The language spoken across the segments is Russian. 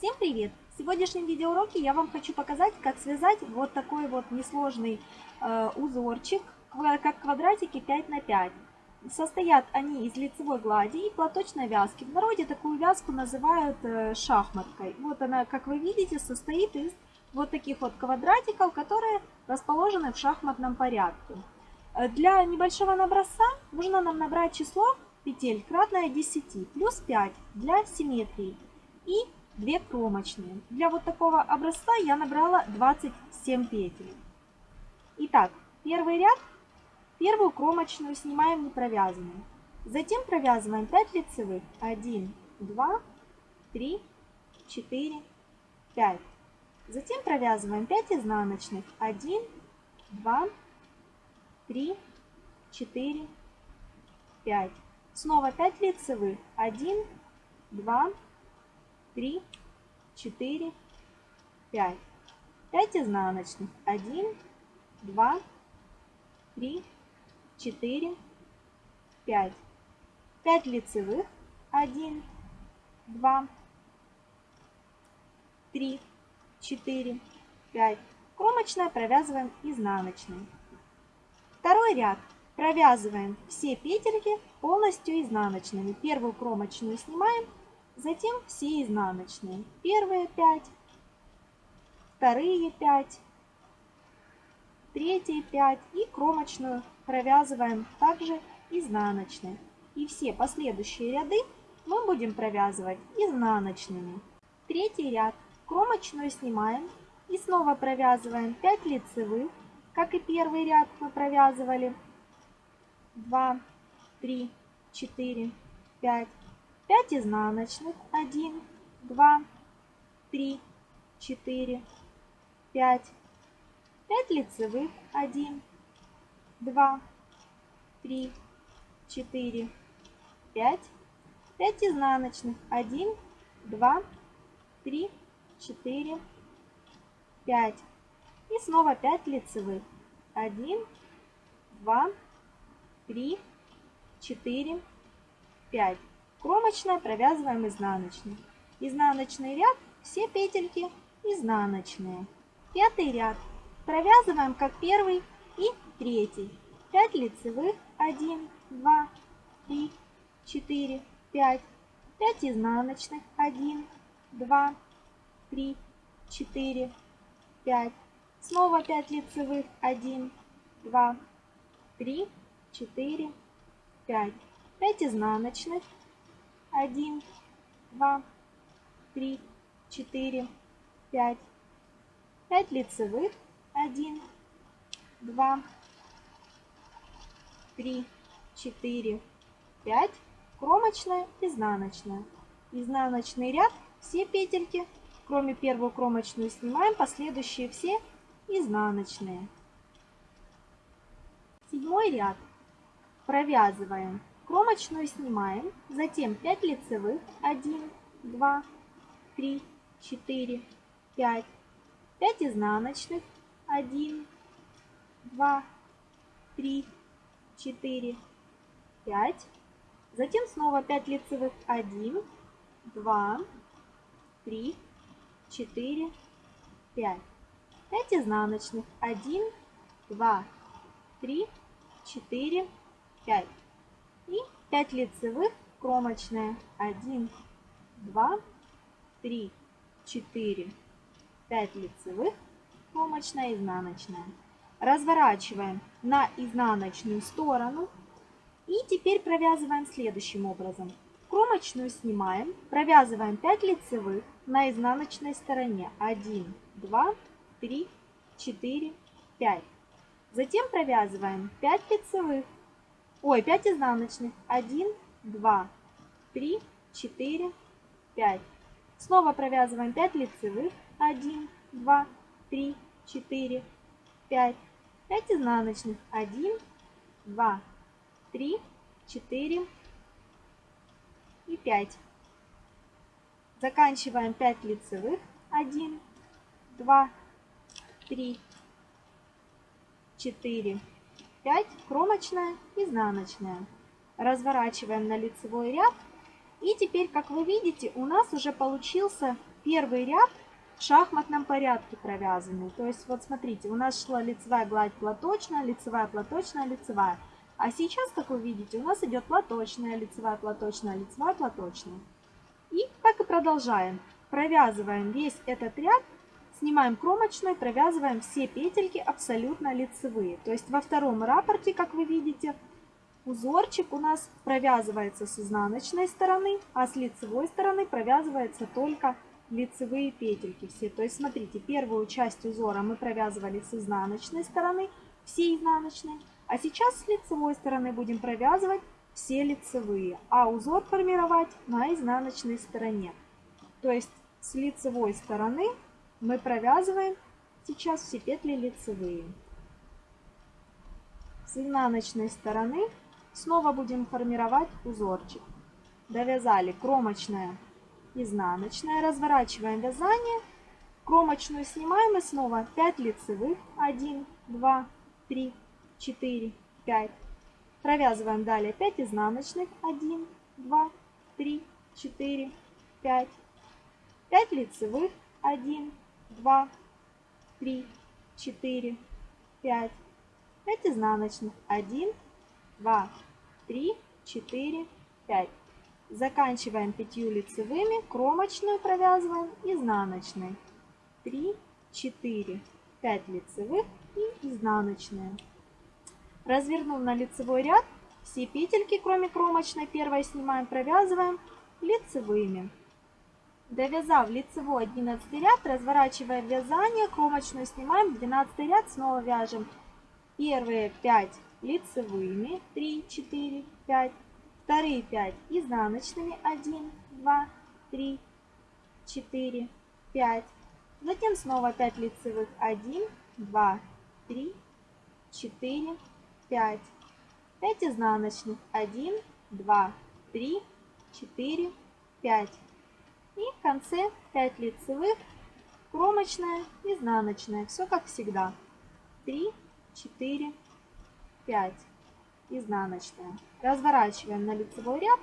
Всем привет! В сегодняшнем видеоуроке я вам хочу показать, как связать вот такой вот несложный э, узорчик, как квадратики 5 на 5. Состоят они из лицевой глади и платочной вязки. В народе такую вязку называют э, шахматкой. Вот она, как вы видите, состоит из вот таких вот квадратиков, которые расположены в шахматном порядке. Э, для небольшого наброса нужно нам набрать число петель кратное 10 плюс 5 для симметрии и 2 кромочные. Для вот такого образца я набрала 27 петель. Итак, первый ряд, первую кромочную снимаем не провязанную. Затем провязываем 5 лицевых. 1, 2, 3, 4, 5. Затем провязываем 5 изнаночных. 1, 2, 3, 4, 5. Снова 5 лицевых. 1, 2, 3, 4, 5. 5 изнаночных. 1, 2, 3, 4, 5. 5 лицевых. 1, 2, 3, 4, 5. Кромочная провязываем изнаночной. Второй ряд провязываем все петельки полностью изнаночными. Первую кромочную снимаем, затем все изнаночные. Первые 5, вторые 5, третьи 5 и кромочную провязываем также изнаночной. И все последующие ряды мы будем провязывать изнаночными. Третий ряд кромочную снимаем и снова провязываем 5 лицевых, как и первый ряд мы провязывали. 2, 3, 4, 5, 5 изнаночных, 1, 2, 3, 4, 5, 5 лицевых, 1, 2, 3, 4, 5, 5 изнаночных, 1, 2, 3, 4, 5. И снова 5 лицевых. 1, 2, 3, 4, 5. Кромочная провязываем изнаночной. Изнаночный ряд, все петельки изнаночные. Пятый ряд. Провязываем как первый и третий. 5 лицевых, 1, 2, 3, 4, 5. 5 изнаночных, 1, 2, 3, 4, 5. Снова 5 лицевых, 1, 2, 3, 4, 5. 5 изнаночных, 1, 2, 3, 4, 5. 5 лицевых, 1, 2, 3, 4, 5. Кромочная, изнаночная. Изнаночный ряд, все петельки Кроме первую кромочную снимаем, последующие все изнаночные. Седьмой ряд. Провязываем. Кромочную снимаем, затем 5 лицевых, 1, 2, 3, 4, 5, 5 изнаночных, 1, 2, 3, 4, 5, затем снова 5 лицевых, 1, 2, 3, 4, 5. 5 изнаночных. 1, 2, 3, 4, 5. И 5 лицевых кромочная. 1, 2, 3, 4, 5 лицевых, кромочная, изнаночная. Разворачиваем на изнаночную сторону. И теперь провязываем следующим образом. Кромочную снимаем, провязываем 5 лицевых на изнаночной стороне. 1, 2, 3, 4, 5. Затем провязываем 5 лицевых, ой, 5 изнаночных. 1, 2, 3, 4, 5. Снова провязываем 5 лицевых. 1, 2, 3, 4, 5. 5 изнаночных. 1, 2, 3, 4, 5 и 5. Заканчиваем 5 лицевых. 1, 2, 3, 4, 5. Кромочная, изнаночная. Разворачиваем на лицевой ряд. И теперь, как вы видите, у нас уже получился первый ряд в шахматном порядке провязанный. То есть вот смотрите, у нас шла лицевая гладь платочная, лицевая, платочная, лицевая. А сейчас, как вы видите, у нас идет платочная, лицевая, платочная, лицевая, платочная. И так и продолжаем. Провязываем весь этот ряд, снимаем кромочную, провязываем все петельки абсолютно лицевые. То есть во втором рапорте, как вы видите, узорчик у нас провязывается с изнаночной стороны, а с лицевой стороны провязывается только лицевые петельки все. То есть смотрите, первую часть узора мы провязывали с изнаночной стороны, все изнаночные, а сейчас с лицевой стороны будем провязывать все лицевые, а узор формировать на изнаночной стороне. То есть с лицевой стороны мы провязываем сейчас все петли лицевые. С изнаночной стороны снова будем формировать узорчик. Довязали кромочная изнаночная. Разворачиваем вязание. Кромочную снимаем и снова 5 лицевых. 1, 2, 3, 4, 5. Провязываем далее 5 изнаночных. 1, 2, 3, 4, 5. 5 лицевых. 1, 2, 3, 4, 5. 5 изнаночных. 1, 2, 3, 4, 5. Заканчиваем пятью лицевыми, кромочную провязываем изнаночной. 3, 4, 5 лицевых и изнаночная. Развернув на лицевой ряд, все петельки, кроме кромочной, первой снимаем, провязываем лицевыми. Довязав лицевой 11 ряд, разворачиваем вязание, кромочную снимаем, 12 ряд снова вяжем первые 5 лицевыми, 3, 4, 5, Вторые 5 изнаночными. 1, 2, 3, 4, 5. Затем снова 5 лицевых. 1, 2, 3, 4, 5. 5 изнаночных. 1, 2, 3, 4, 5. И в конце 5 лицевых, кромочная, изнаночная. Все как всегда. 3, 4, 5 изнаночная. Разворачиваем на лицевой ряд.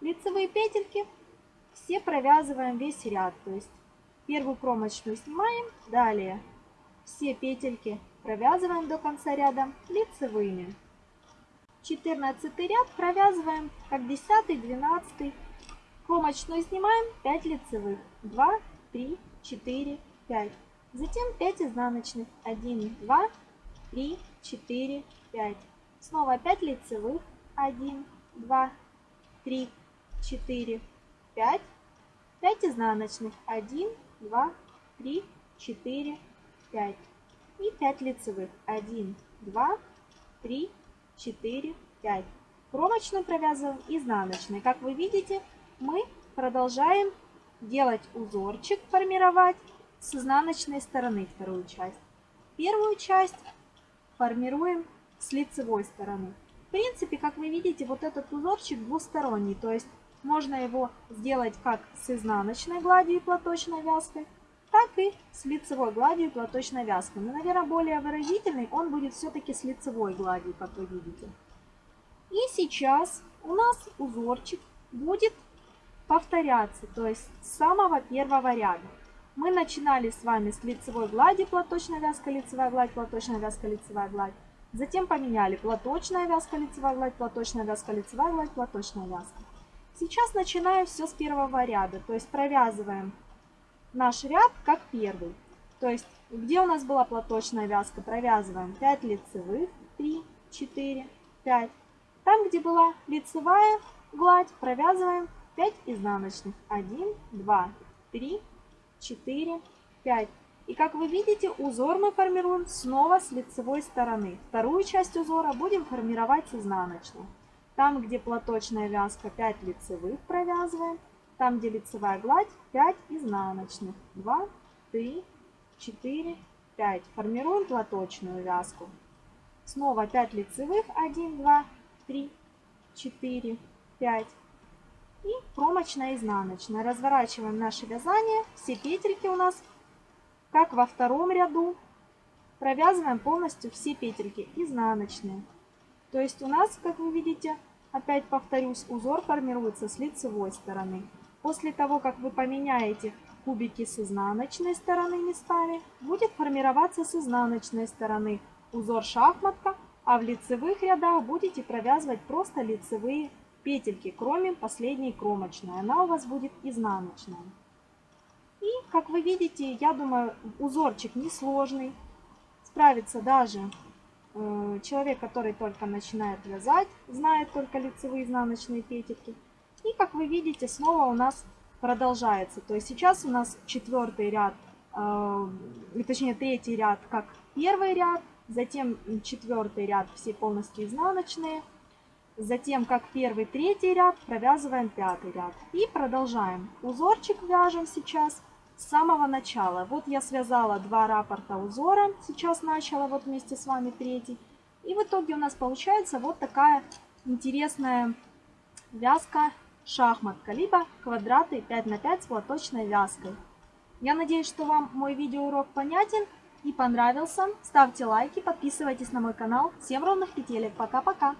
Лицевые петельки все провязываем весь ряд. То есть первую кромочную снимаем, далее все петельки провязываем до конца ряда лицевыми. 14 ряд провязываем как 10 12 кромочную снимаем 5 лицевых 2 3 4 5 затем 5 изнаночных 1 2 3 4 5 Снова 5 лицевых. 1, 2, 3, 4, 5. 5 изнаночных. 1, 2, 3, 4, 5. И 5 лицевых. 1, 2, 3, 4, 5. Кромочную провязываем изнаночной. Как вы видите, мы продолжаем делать узорчик, формировать с изнаночной стороны вторую часть. Первую часть формируем с лицевой стороны. В принципе, как вы видите, вот этот узорчик двусторонний, то есть можно его сделать как с изнаночной гладью и платочной вязкой, так и с лицевой гладью и платочной вязкой. Но, наверное, более выразительный он будет все-таки с лицевой гладью, как вы видите. И сейчас у нас узорчик будет повторяться, то есть с самого первого ряда. Мы начинали с вами с лицевой глади, платочная вязка, лицевая гладь, платочная вязка, лицевая гладь. Затем поменяли платочная вязка, лицевая гладь, платочная вязка, лицевая гладь, платочная вязка. Сейчас начинаем все с первого ряда, то есть провязываем наш ряд как первый. То есть где у нас была платочная вязка, провязываем 5 лицевых, 3, 4, 5. Там, где была лицевая гладь, провязываем 5 изнаночных. 1, 2, 3, 4, 5. И как вы видите, узор мы формируем снова с лицевой стороны. Вторую часть узора будем формировать с изнаночной. Там, где платочная вязка, 5 лицевых провязываем. Там, где лицевая гладь, 5 изнаночных. 2, 3, 4, 5. Формируем платочную вязку. Снова 5 лицевых. 1, 2, 3, 4, 5. И кромочная изнаночная. Разворачиваем наше вязание. Все петельки у нас как во втором ряду, провязываем полностью все петельки изнаночные. То есть у нас, как вы видите, опять повторюсь, узор формируется с лицевой стороны. После того, как вы поменяете кубики с изнаночной стороны местами, будет формироваться с изнаночной стороны узор шахматка, а в лицевых рядах будете провязывать просто лицевые петельки, кроме последней кромочной. Она у вас будет изнаночная. И, как вы видите, я думаю, узорчик несложный. Справится даже э, человек, который только начинает вязать, знает только лицевые изнаночные петельки. И, как вы видите, снова у нас продолжается. То есть сейчас у нас четвертый ряд, э, точнее третий ряд как первый ряд, затем четвертый ряд все полностью изнаночные, затем как первый, третий ряд провязываем пятый ряд. И продолжаем. Узорчик вяжем сейчас с самого начала. Вот я связала два раппорта узора, сейчас начала вот вместе с вами третий. И в итоге у нас получается вот такая интересная вязка шахматка, либо квадраты 5 на 5 с платочной вязкой. Я надеюсь, что вам мой видеоурок понятен и понравился. Ставьте лайки, подписывайтесь на мой канал. Всем ровных петелек. Пока-пока!